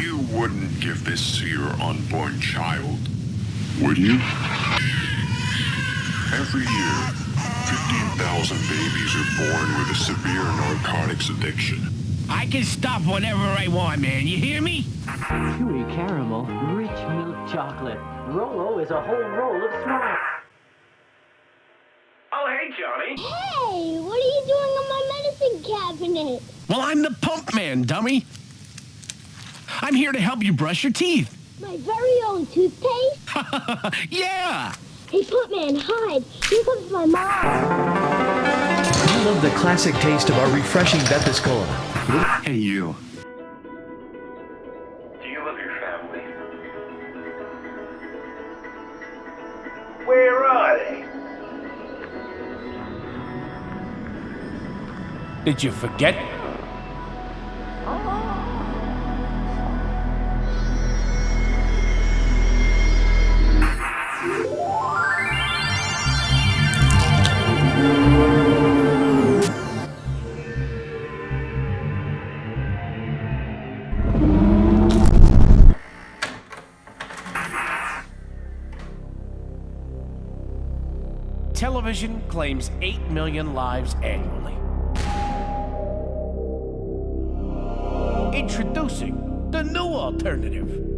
You wouldn't give this to your unborn child, would you? Every year, 15,000 babies are born with a severe narcotics addiction. I can stop whenever I want, man. You hear me? Chewy caramel, rich milk chocolate. Rolo is a whole roll of smart. Oh, hey, Johnny. Hey, what are you doing on my medicine cabinet? Well, I'm the pump man, dummy. I'm here to help you brush your teeth. My very own toothpaste? yeah! Hey, Pumpman, hide. Here comes my mom. I love the classic taste of our refreshing Bethis Cola. Hey, you. Do you love your family? Where are they? Did you forget? Television claims 8 million lives annually. Introducing the new alternative.